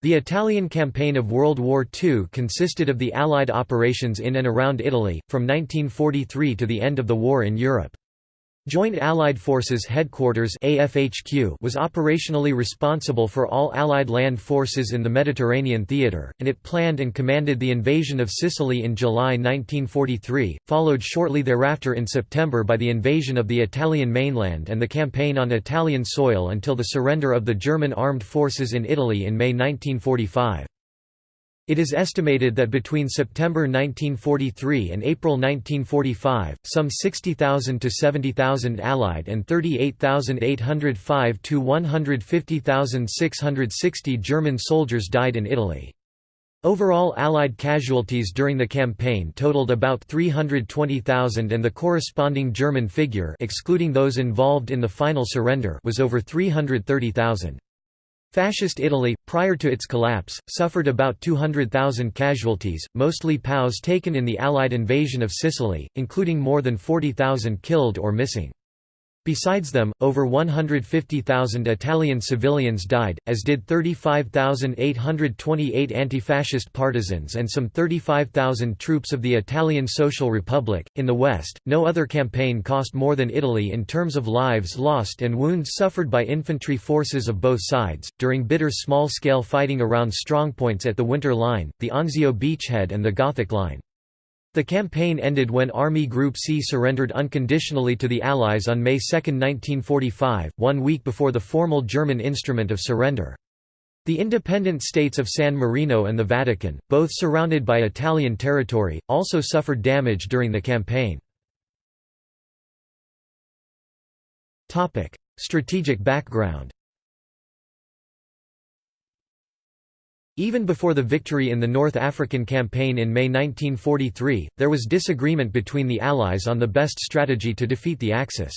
The Italian campaign of World War II consisted of the Allied operations in and around Italy, from 1943 to the end of the war in Europe. Joint Allied Forces Headquarters AFHQ was operationally responsible for all Allied land forces in the Mediterranean theater, and it planned and commanded the invasion of Sicily in July 1943, followed shortly thereafter in September by the invasion of the Italian mainland and the campaign on Italian soil until the surrender of the German armed forces in Italy in May 1945. It is estimated that between September 1943 and April 1945, some 60,000 to 70,000 Allied and 38,805 to 150,660 German soldiers died in Italy. Overall Allied casualties during the campaign totaled about 320,000 and the corresponding German figure excluding those involved in the final surrender was over 330,000. Fascist Italy, prior to its collapse, suffered about 200,000 casualties, mostly POWs taken in the Allied invasion of Sicily, including more than 40,000 killed or missing. Besides them, over 150,000 Italian civilians died, as did 35,828 anti-fascist partisans and some 35,000 troops of the Italian Social Republic. In the West, no other campaign cost more than Italy in terms of lives lost and wounds suffered by infantry forces of both sides. During bitter small-scale fighting around strongpoints at the Winter Line, the Anzio beachhead and the Gothic Line. The campaign ended when Army Group C surrendered unconditionally to the Allies on May 2, 1945, one week before the formal German instrument of surrender. The independent states of San Marino and the Vatican, both surrounded by Italian territory, also suffered damage during the campaign. Strategic background Even before the victory in the North African Campaign in May 1943, there was disagreement between the Allies on the best strategy to defeat the Axis.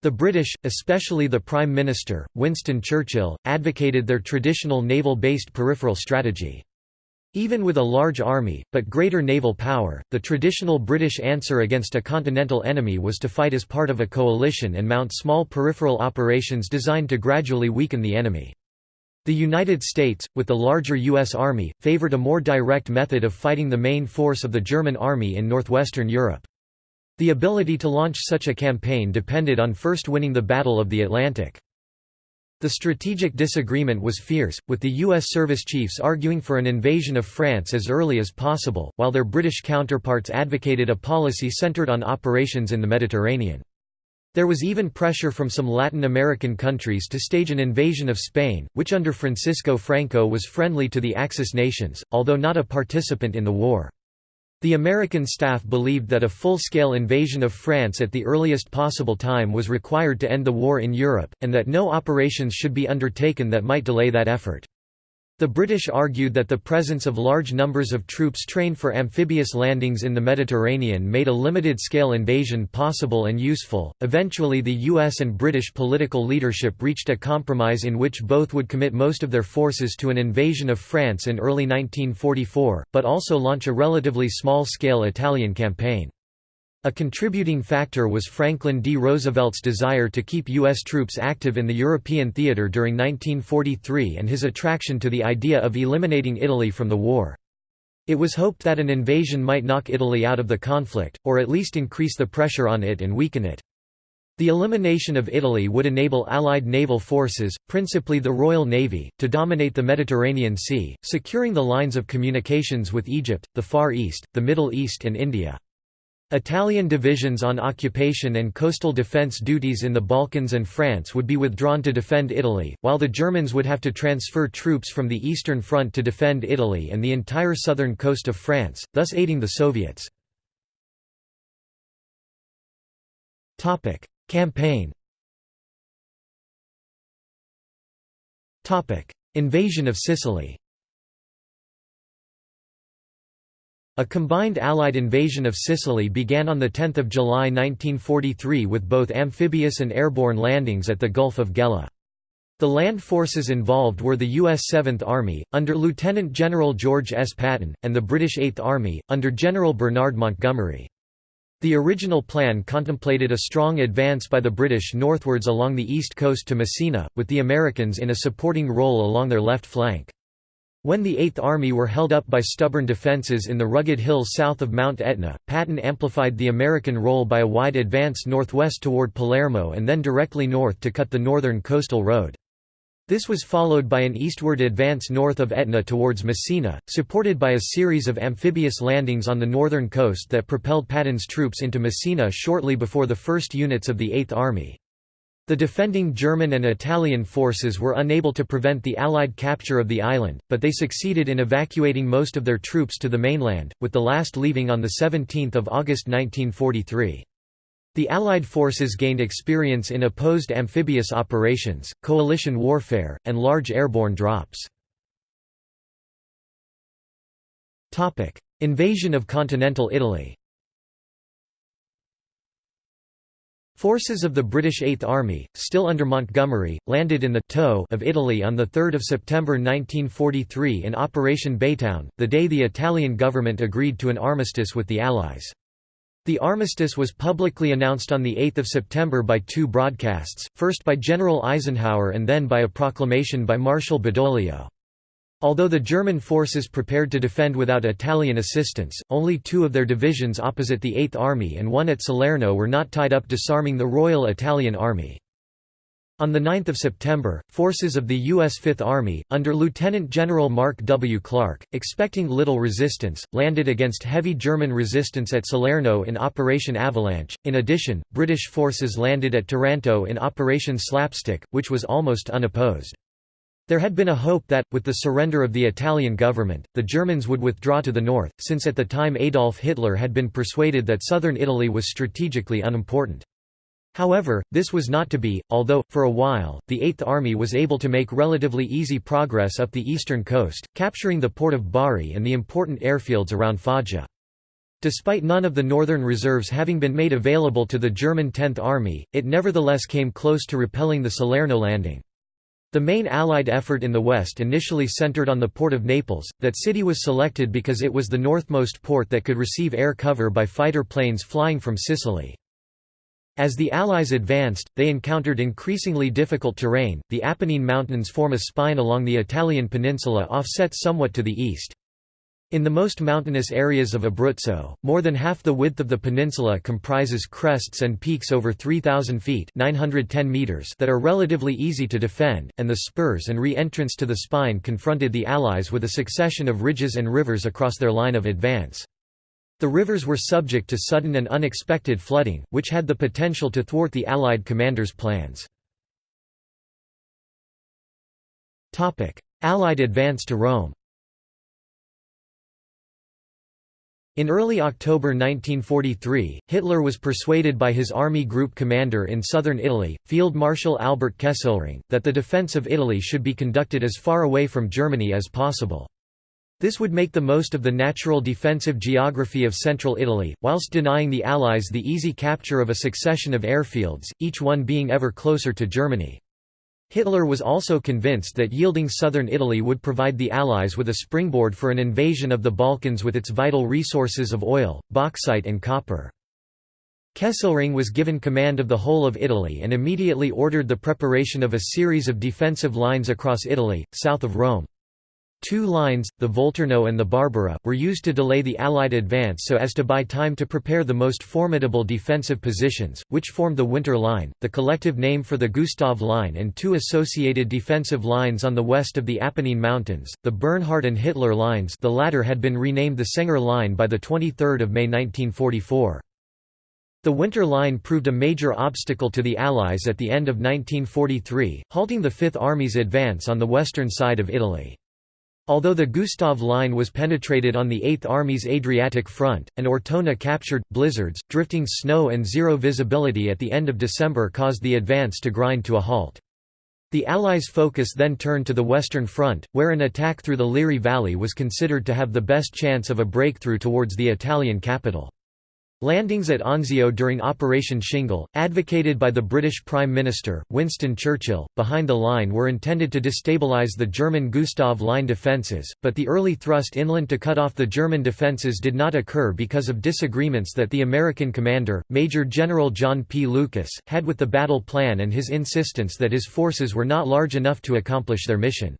The British, especially the Prime Minister, Winston Churchill, advocated their traditional naval-based peripheral strategy. Even with a large army, but greater naval power, the traditional British answer against a continental enemy was to fight as part of a coalition and mount small peripheral operations designed to gradually weaken the enemy. The United States, with the larger U.S. Army, favored a more direct method of fighting the main force of the German Army in northwestern Europe. The ability to launch such a campaign depended on first winning the Battle of the Atlantic. The strategic disagreement was fierce, with the U.S. service chiefs arguing for an invasion of France as early as possible, while their British counterparts advocated a policy centered on operations in the Mediterranean. There was even pressure from some Latin American countries to stage an invasion of Spain, which under Francisco Franco was friendly to the Axis nations, although not a participant in the war. The American staff believed that a full-scale invasion of France at the earliest possible time was required to end the war in Europe, and that no operations should be undertaken that might delay that effort. The British argued that the presence of large numbers of troops trained for amphibious landings in the Mediterranean made a limited scale invasion possible and useful. Eventually, the US and British political leadership reached a compromise in which both would commit most of their forces to an invasion of France in early 1944, but also launch a relatively small scale Italian campaign. A contributing factor was Franklin D. Roosevelt's desire to keep U.S. troops active in the European theater during 1943 and his attraction to the idea of eliminating Italy from the war. It was hoped that an invasion might knock Italy out of the conflict, or at least increase the pressure on it and weaken it. The elimination of Italy would enable Allied naval forces, principally the Royal Navy, to dominate the Mediterranean Sea, securing the lines of communications with Egypt, the Far East, the Middle East and India. Italian divisions on occupation and coastal defence duties in the Balkans and France would be withdrawn to defend Italy, while the Germans would have to transfer troops from the Eastern Front to defend Italy and the entire southern coast of France, thus aiding the Soviets. Campaign Invasion of Sicily A combined Allied invasion of Sicily began on 10 July 1943 with both amphibious and airborne landings at the Gulf of Gela. The land forces involved were the U.S. 7th Army, under Lieutenant General George S. Patton, and the British 8th Army, under General Bernard Montgomery. The original plan contemplated a strong advance by the British northwards along the east coast to Messina, with the Americans in a supporting role along their left flank. When the Eighth Army were held up by stubborn defences in the rugged hills south of Mount Etna, Patton amplified the American role by a wide advance northwest toward Palermo and then directly north to cut the northern coastal road. This was followed by an eastward advance north of Etna towards Messina, supported by a series of amphibious landings on the northern coast that propelled Patton's troops into Messina shortly before the first units of the Eighth Army. The defending German and Italian forces were unable to prevent the Allied capture of the island, but they succeeded in evacuating most of their troops to the mainland, with the last leaving on 17 August 1943. The Allied forces gained experience in opposed amphibious operations, coalition warfare, and large airborne drops. Invasion of continental Italy Forces of the British Eighth Army, still under Montgomery, landed in the toe of Italy on 3 September 1943 in Operation Baytown, the day the Italian government agreed to an armistice with the Allies. The armistice was publicly announced on 8 September by two broadcasts, first by General Eisenhower and then by a proclamation by Marshal Badoglio. Although the German forces prepared to defend without Italian assistance, only two of their divisions opposite the Eighth Army and one at Salerno were not tied up disarming the Royal Italian Army. On 9 September, forces of the U.S. Fifth Army, under Lieutenant General Mark W. Clark, expecting little resistance, landed against heavy German resistance at Salerno in Operation Avalanche. In addition, British forces landed at Taranto in Operation Slapstick, which was almost unopposed. There had been a hope that, with the surrender of the Italian government, the Germans would withdraw to the north, since at the time Adolf Hitler had been persuaded that southern Italy was strategically unimportant. However, this was not to be, although, for a while, the Eighth Army was able to make relatively easy progress up the eastern coast, capturing the port of Bari and the important airfields around Foggia. Despite none of the northern reserves having been made available to the German Tenth Army, it nevertheless came close to repelling the Salerno landing. The main Allied effort in the west initially centered on the port of Naples. That city was selected because it was the northmost port that could receive air cover by fighter planes flying from Sicily. As the Allies advanced, they encountered increasingly difficult terrain. The Apennine Mountains form a spine along the Italian peninsula offset somewhat to the east. In the most mountainous areas of Abruzzo, more than half the width of the peninsula comprises crests and peaks over 3,000 feet 910 meters that are relatively easy to defend, and the spurs and re-entrants to the spine confronted the Allies with a succession of ridges and rivers across their line of advance. The rivers were subject to sudden and unexpected flooding, which had the potential to thwart the Allied commanders' plans. Allied advance to Rome In early October 1943, Hitler was persuaded by his army group commander in southern Italy, Field Marshal Albert Kesselring, that the defense of Italy should be conducted as far away from Germany as possible. This would make the most of the natural defensive geography of central Italy, whilst denying the Allies the easy capture of a succession of airfields, each one being ever closer to Germany. Hitler was also convinced that yielding southern Italy would provide the Allies with a springboard for an invasion of the Balkans with its vital resources of oil, bauxite and copper. Kesselring was given command of the whole of Italy and immediately ordered the preparation of a series of defensive lines across Italy, south of Rome. Two lines, the Volturno and the Barbara, were used to delay the Allied advance so as to buy time to prepare the most formidable defensive positions, which formed the Winter Line, the collective name for the Gustav Line and two associated defensive lines on the west of the Apennine Mountains, the Bernhard and Hitler Lines the latter had been renamed the Senger Line by 23 May 1944. The Winter Line proved a major obstacle to the Allies at the end of 1943, halting the Fifth Army's advance on the western side of Italy. Although the Gustav Line was penetrated on the Eighth Army's Adriatic front, and Ortona captured, blizzards, drifting snow and zero visibility at the end of December caused the advance to grind to a halt. The Allies' focus then turned to the Western Front, where an attack through the Liri Valley was considered to have the best chance of a breakthrough towards the Italian capital. Landings at Anzio during Operation Shingle, advocated by the British Prime Minister, Winston Churchill, behind the line were intended to destabilise the German Gustav Line defences, but the early thrust inland to cut off the German defences did not occur because of disagreements that the American commander, Major General John P. Lucas, had with the battle plan and his insistence that his forces were not large enough to accomplish their mission.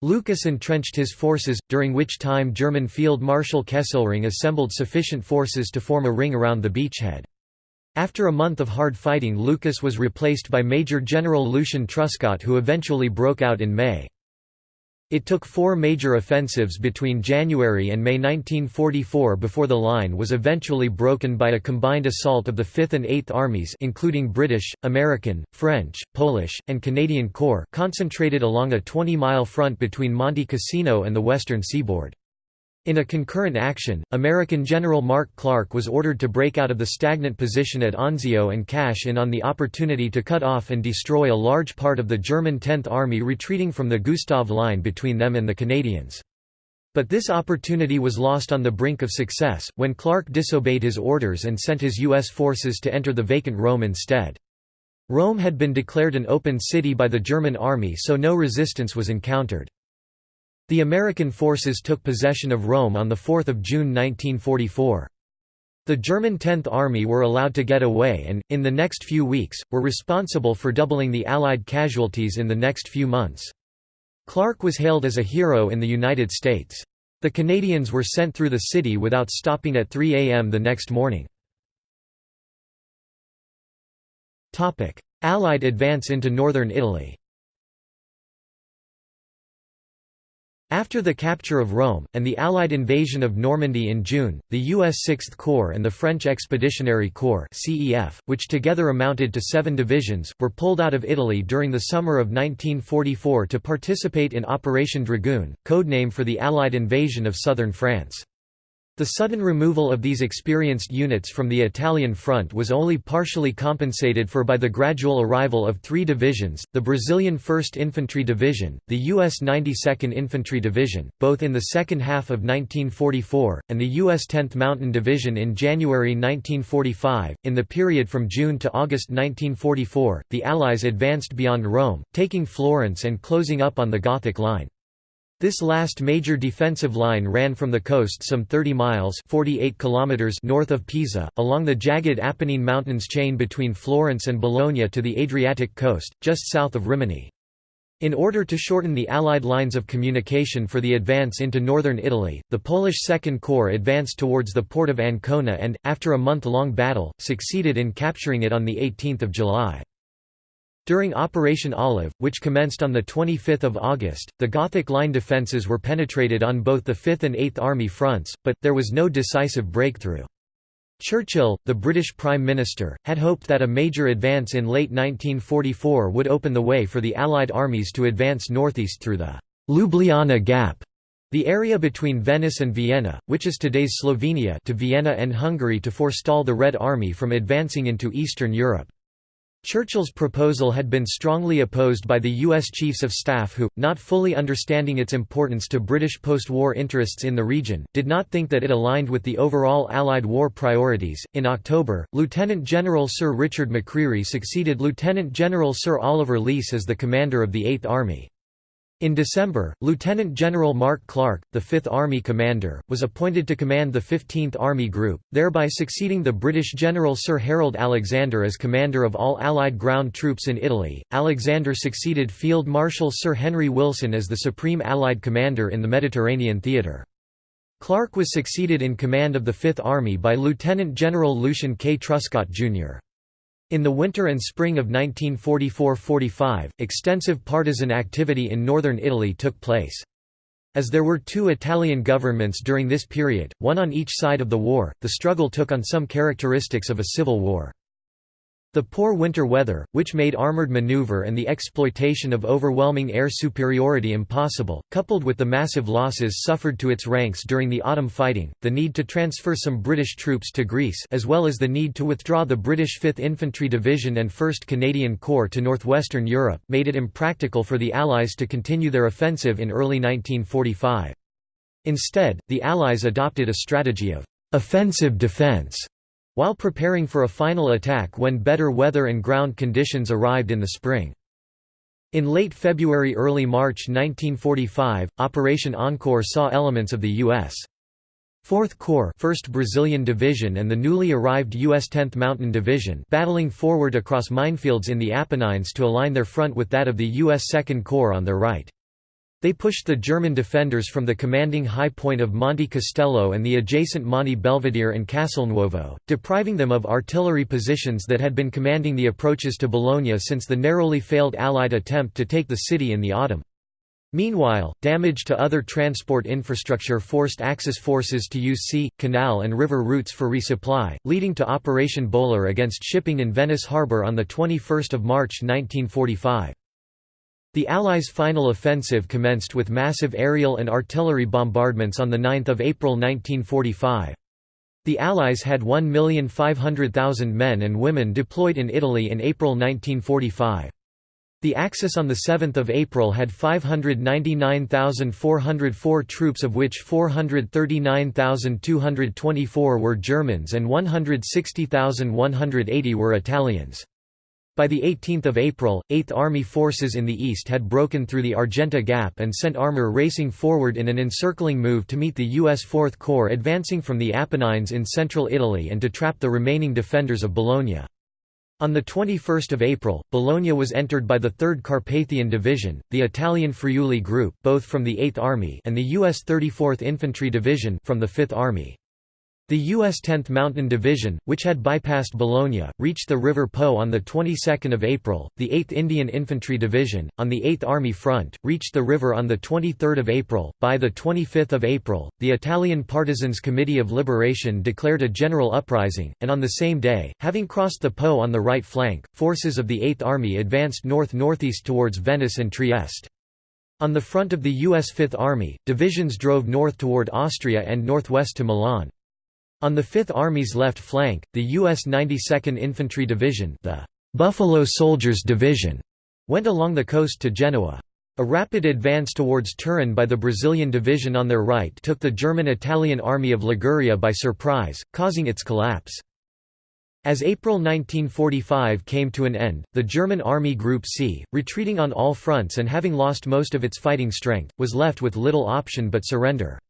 Lucas entrenched his forces, during which time German Field Marshal Kesselring assembled sufficient forces to form a ring around the beachhead. After a month of hard fighting Lucas was replaced by Major General Lucian Truscott who eventually broke out in May. It took four major offensives between January and May 1944 before the line was eventually broken by a combined assault of the 5th and 8th Armies including British, American, French, Polish, and Canadian Corps concentrated along a 20-mile front between Monte Cassino and the western seaboard. In a concurrent action, American General Mark Clark was ordered to break out of the stagnant position at Anzio and cash in on the opportunity to cut off and destroy a large part of the German 10th Army retreating from the Gustav Line between them and the Canadians. But this opportunity was lost on the brink of success, when Clark disobeyed his orders and sent his U.S. forces to enter the vacant Rome instead. Rome had been declared an open city by the German army so no resistance was encountered. The American forces took possession of Rome on 4 June 1944. The German 10th Army were allowed to get away and, in the next few weeks, were responsible for doubling the Allied casualties in the next few months. Clark was hailed as a hero in the United States. The Canadians were sent through the city without stopping at 3 a.m. the next morning. Allied advance into northern Italy After the capture of Rome, and the Allied invasion of Normandy in June, the U.S. Sixth Corps and the French Expeditionary Corps which together amounted to seven divisions, were pulled out of Italy during the summer of 1944 to participate in Operation Dragoon, codename for the Allied invasion of southern France. The sudden removal of these experienced units from the Italian front was only partially compensated for by the gradual arrival of three divisions, the Brazilian 1st Infantry Division, the U.S. 92nd Infantry Division, both in the second half of 1944, and the U.S. 10th Mountain Division in January 1945. In the period from June to August 1944, the Allies advanced beyond Rome, taking Florence and closing up on the Gothic Line. This last major defensive line ran from the coast some 30 miles 48 kilometers north of Pisa, along the jagged Apennine Mountains chain between Florence and Bologna to the Adriatic coast, just south of Rimini. In order to shorten the Allied lines of communication for the advance into northern Italy, the Polish Second Corps advanced towards the port of Ancona and, after a month-long battle, succeeded in capturing it on 18 July. During Operation Olive, which commenced on 25 August, the Gothic line defences were penetrated on both the 5th and 8th Army fronts, but, there was no decisive breakthrough. Churchill, the British Prime Minister, had hoped that a major advance in late 1944 would open the way for the Allied armies to advance northeast through the Ljubljana Gap, the area between Venice and Vienna, which is today's Slovenia to Vienna and Hungary to forestall the Red Army from advancing into Eastern Europe. Churchill's proposal had been strongly opposed by the U.S. Chiefs of Staff who, not fully understanding its importance to British post-war interests in the region, did not think that it aligned with the overall Allied war priorities. In October, Lieutenant General Sir Richard McCreery succeeded Lieutenant General Sir Oliver Leese as the commander of the Eighth Army. In December, Lieutenant General Mark Clark, the Fifth Army commander, was appointed to command the 15th Army Group, thereby succeeding the British General Sir Harold Alexander as commander of all Allied ground troops in Italy. Alexander succeeded Field Marshal Sir Henry Wilson as the Supreme Allied Commander in the Mediterranean theatre. Clark was succeeded in command of the Fifth Army by Lieutenant General Lucian K. Truscott, Jr. In the winter and spring of 1944–45, extensive partisan activity in northern Italy took place. As there were two Italian governments during this period, one on each side of the war, the struggle took on some characteristics of a civil war. The poor winter weather, which made armored maneuver and the exploitation of overwhelming air superiority impossible, coupled with the massive losses suffered to its ranks during the autumn fighting, the need to transfer some British troops to Greece as well as the need to withdraw the British 5th Infantry Division and 1st Canadian Corps to northwestern Europe, made it impractical for the Allies to continue their offensive in early 1945. Instead, the Allies adopted a strategy of «offensive defence» while preparing for a final attack when better weather and ground conditions arrived in the spring. In late February early March 1945, Operation Encore saw elements of the U.S. 4th Corps 1st Brazilian Division and the newly arrived U.S. 10th Mountain Division battling forward across minefields in the Apennines to align their front with that of the U.S. 2nd Corps on their right. They pushed the German defenders from the commanding high point of Monte Castello and the adjacent Monte Belvedere and Castelnuovo, depriving them of artillery positions that had been commanding the approaches to Bologna since the narrowly failed Allied attempt to take the city in the autumn. Meanwhile, damage to other transport infrastructure forced Axis forces to use sea, canal and river routes for resupply, leading to Operation Bowler against shipping in Venice harbour on 21 March 1945. The Allies' final offensive commenced with massive aerial and artillery bombardments on 9 April 1945. The Allies had 1,500,000 men and women deployed in Italy in April 1945. The Axis on 7 April had 599,404 troops of which 439,224 were Germans and 160,180 were Italians. By 18 April, 8th Army forces in the east had broken through the Argenta Gap and sent armor racing forward in an encircling move to meet the U.S. Fourth Corps advancing from the Apennines in central Italy and to trap the remaining defenders of Bologna. On 21 April, Bologna was entered by the 3rd Carpathian Division, the Italian Friuli Group both from the 8th Army and the U.S. 34th Infantry Division from the 5th Army. The U.S. 10th Mountain Division, which had bypassed Bologna, reached the River Po on the 22nd of April. The 8th Indian Infantry Division, on the 8th Army front, reached the river on the 23rd of April. By the 25th of April, the Italian Partisans Committee of Liberation declared a general uprising, and on the same day, having crossed the Po on the right flank, forces of the 8th Army advanced north-northeast towards Venice and Trieste. On the front of the U.S. Fifth Army, divisions drove north toward Austria and northwest to Milan. On the Fifth Army's left flank, the U.S. 92nd Infantry Division the Buffalo Soldiers Division went along the coast to Genoa. A rapid advance towards Turin by the Brazilian Division on their right took the German-Italian Army of Liguria by surprise, causing its collapse. As April 1945 came to an end, the German Army Group C, retreating on all fronts and having lost most of its fighting strength, was left with little option but surrender.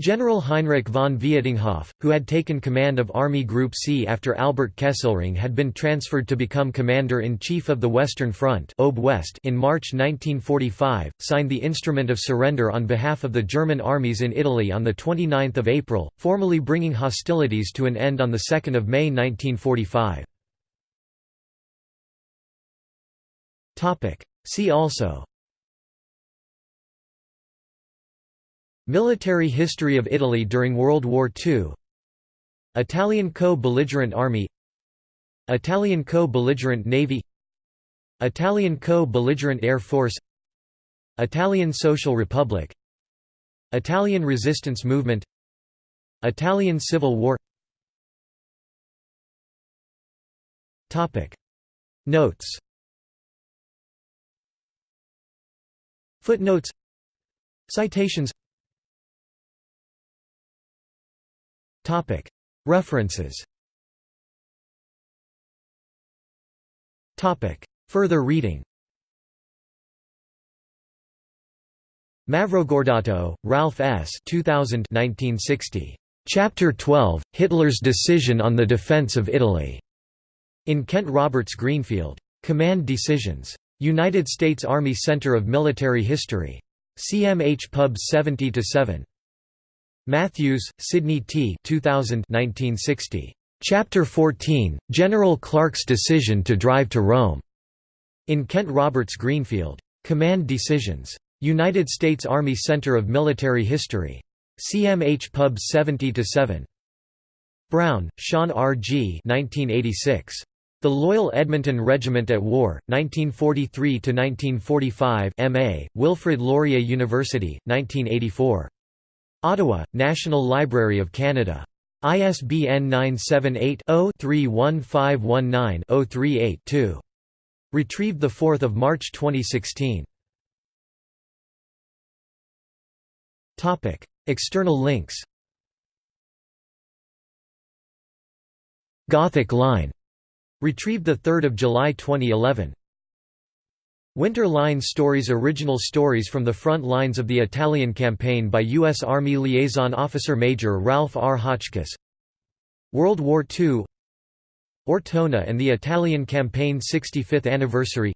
General Heinrich von Vietinghoff, who had taken command of Army Group C after Albert Kesselring had been transferred to become Commander-in-Chief of the Western Front in March 1945, signed the Instrument of Surrender on behalf of the German armies in Italy on 29 April, formally bringing hostilities to an end on 2 May 1945. See also Military history of Italy during World War II Italian co-belligerent army. Italian co-belligerent navy. Italian co-belligerent air force. Italian Social Republic. Italian resistance movement. Italian Civil War. Notes. Footnotes. Citations References Further reading Mavrogordato, Ralph S. 2000 1960. Chapter 12, Hitler's Decision on the Defense of Italy. In Kent Roberts Greenfield. Command Decisions. United States Army Center of Military History. CMH Pub 70-7. Matthews, Sidney T. 2000 1960. Chapter 14, General Clark's Decision to Drive to Rome. In Kent Roberts Greenfield. Command Decisions. United States Army Center of Military History. CMH Pub 70-7. Brown, Sean R. G. 1986. The Loyal Edmonton Regiment at War, 1943–1945 M.A., Wilfrid Laurier University, 1984. Ottawa, National Library of Canada. ISBN 978-0-31519-038-2. Retrieved 4 March 2016. External links Gothic Line. Retrieved 3 July 2011. Winter Line Stories Original stories from the front lines of the Italian campaign by U.S. Army Liaison Officer Major Ralph R. Hotchkiss World War II Ortona and the Italian Campaign 65th Anniversary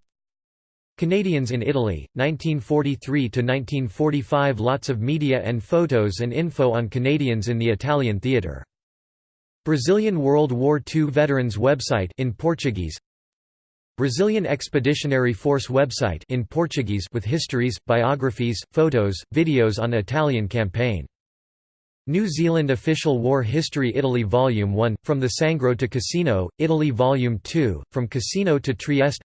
Canadians in Italy, 1943–1945 Lots of media and photos and info on Canadians in the Italian theatre. Brazilian World War II Veterans website in Portuguese Brazilian Expeditionary Force website in Portuguese with histories, biographies, photos, videos on Italian campaign. New Zealand Official War History Italy Volume 1, From the Sangro to Cassino, Italy Volume 2, From Cassino to Trieste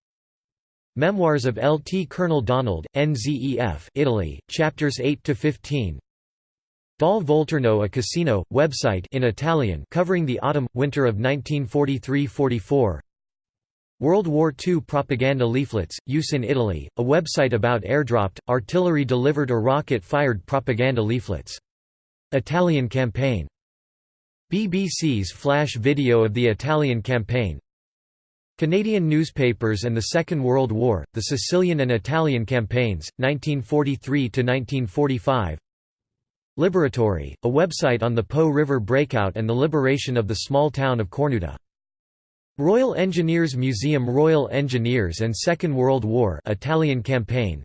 Memoirs of Lt. Colonel Donald, NZEF Italy, chapters 8–15 Dal Volturno a Cassino, website in Italian covering the autumn-winter of 1943–44 World War II propaganda leaflets, use in Italy, a website about airdropped, artillery-delivered or rocket-fired propaganda leaflets. Italian campaign BBC's flash video of the Italian campaign Canadian newspapers and the Second World War, the Sicilian and Italian campaigns, 1943–1945 Liberatory, a website on the Po River breakout and the liberation of the small town of Cornuda. Royal Engineers Museum Royal Engineers and Second World War Italian campaign.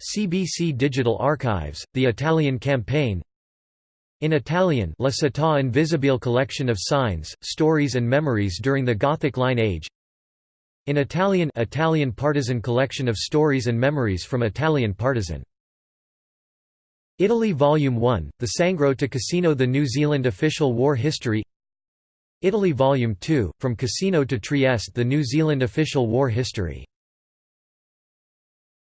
CBC Digital Archives, the Italian campaign. In Italian La Città Invisibile collection of signs, stories and memories during the Gothic Line Age. In Italian Italian partisan collection of stories and memories from Italian partisan. Italy Volume 1, The Sangro to Cassino The New Zealand Official War History Italy Volume 2, From Cassino to Trieste The New Zealand Official War History